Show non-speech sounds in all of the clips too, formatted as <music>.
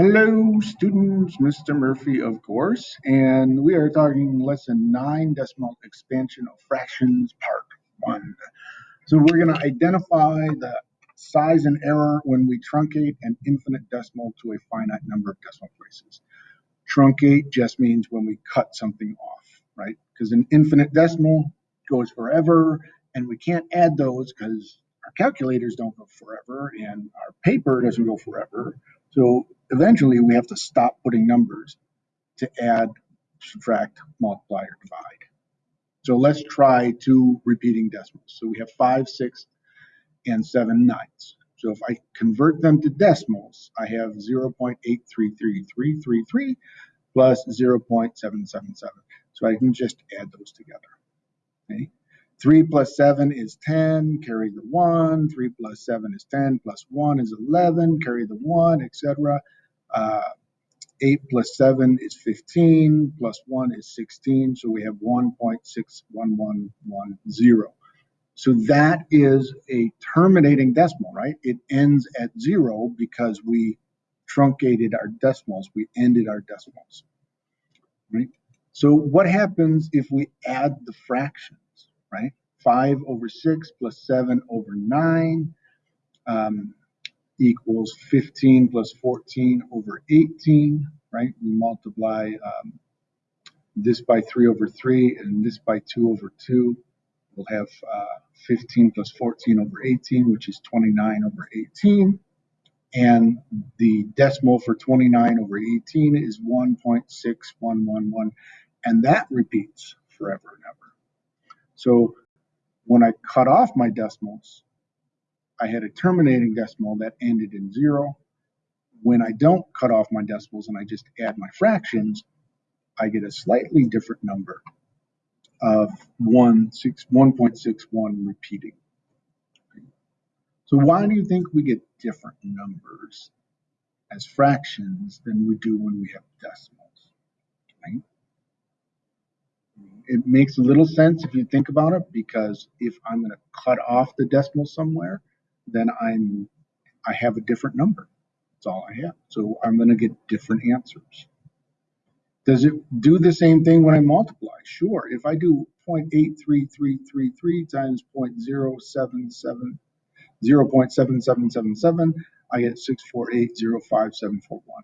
Hello, students. Mr. Murphy, of course, and we are talking lesson nine, decimal expansion of fractions, part one. So we're going to identify the size and error when we truncate an infinite decimal to a finite number of decimal places. Truncate just means when we cut something off, right? Because an infinite decimal goes forever, and we can't add those because our calculators don't go forever, and our paper doesn't go forever. So eventually we have to stop putting numbers to add, subtract, multiply, or divide. So let's try two repeating decimals. So we have five, six, and seven ninths. So if I convert them to decimals, I have 0.833333 plus 0.777. So I can just add those together. Okay. 3 plus 7 is 10, carry the 1. 3 plus 7 is 10, plus 1 is 11, carry the 1, etc. Uh, 8 plus 7 is 15, plus 1 is 16, so we have 1.61110. So that is a terminating decimal, right? It ends at 0 because we truncated our decimals, we ended our decimals, right? So what happens if we add the fractions, right? 5 over 6 plus 7 over 9. Um, equals 15 plus 14 over 18, right? We multiply um, this by 3 over 3 and this by 2 over 2. We'll have uh, 15 plus 14 over 18, which is 29 over 18. And the decimal for 29 over 18 is 1.6111. And that repeats forever and ever. So when I cut off my decimals, I had a terminating decimal that ended in zero. When I don't cut off my decimals and I just add my fractions, I get a slightly different number of 1.61 repeating. So why do you think we get different numbers as fractions than we do when we have decimals? Right? It makes a little sense if you think about it because if I'm going to cut off the decimal somewhere, then I'm I have a different number. That's all I have. So I'm going to get different answers. Does it do the same thing when I multiply? Sure. If I do 0.83333 times 0.077, 0.7777, I get 64805,741.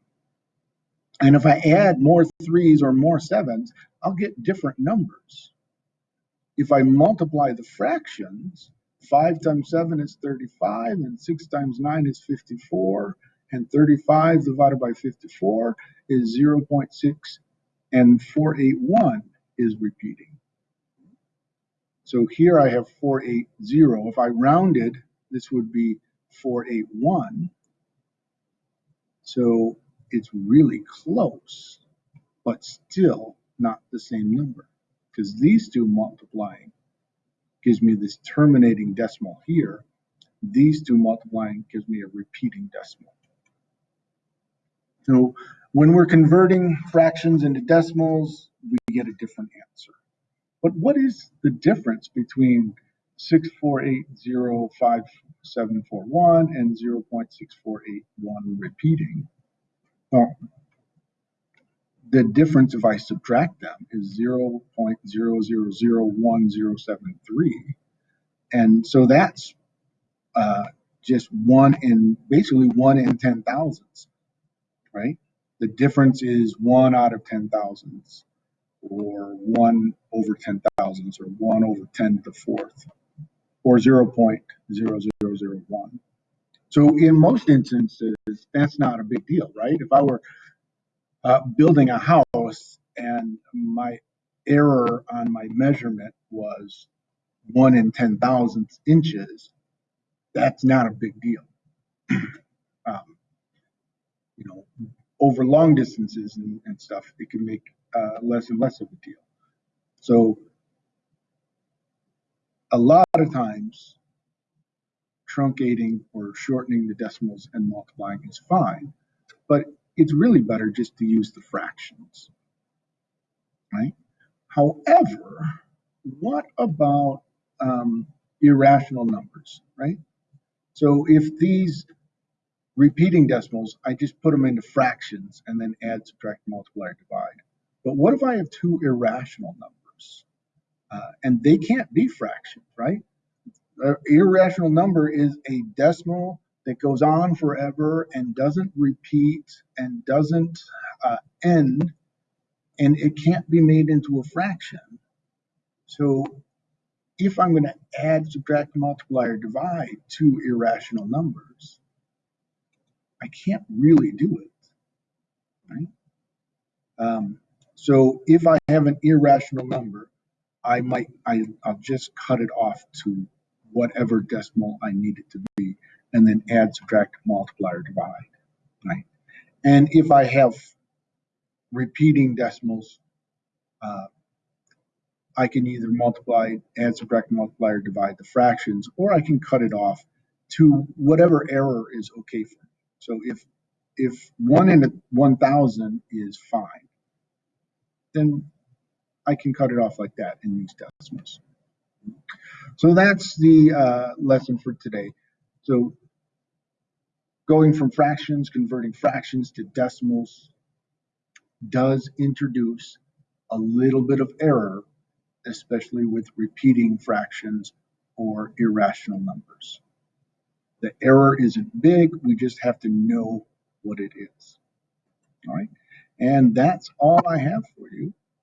And if I add more threes or more sevens, I'll get different numbers. If I multiply the fractions, 5 times 7 is 35, and 6 times 9 is 54, and 35 divided by 54 is 0.6, and 481 is repeating. So here I have 480. If I rounded, this would be 481. So it's really close, but still not the same number because these two multiplying gives me this terminating decimal here. These two multiplying gives me a repeating decimal. So when we're converting fractions into decimals, we get a different answer. But what is the difference between 64805,741 and 0.6481 repeating? Well, the difference if I subtract them is 0.000173. And so that's uh, just one in basically one in 10 thousands, right? The difference is one out of 10 thousands or one over 10 thousands or one over 10 to the fourth or 0.0001. So in most instances, that's not a big deal, right? If I were uh, building a house and my error on my measurement was one in 10 thousandths inches, that's not a big deal. <clears throat> um, you know, over long distances and, and stuff, it can make uh, less and less of a deal. So a lot of times, truncating or shortening the decimals and multiplying is fine, but it's really better just to use the fractions, right? However, what about um, irrational numbers, right? So if these repeating decimals, I just put them into fractions and then add, subtract, multiply, or divide. But what if I have two irrational numbers? Uh, and they can't be fractions, right? An irrational number is a decimal that goes on forever and doesn't repeat and doesn't uh, end, and it can't be made into a fraction. So if I'm going to add, subtract, multiply, or divide two irrational numbers, I can't really do it, right? Um, so if I have an irrational number, I might, I, I'll just cut it off to whatever decimal I need it to be, and then add, subtract, multiply, or divide, right? And if I have repeating decimals, uh, I can either multiply, add, subtract, multiply, or divide the fractions, or I can cut it off to whatever error is okay for me. So if if one in a 1,000 is fine, then I can cut it off like that in these decimals. So that's the uh, lesson for today. So going from fractions, converting fractions to decimals does introduce a little bit of error, especially with repeating fractions or irrational numbers. The error isn't big, we just have to know what it is. All right, and that's all I have for you.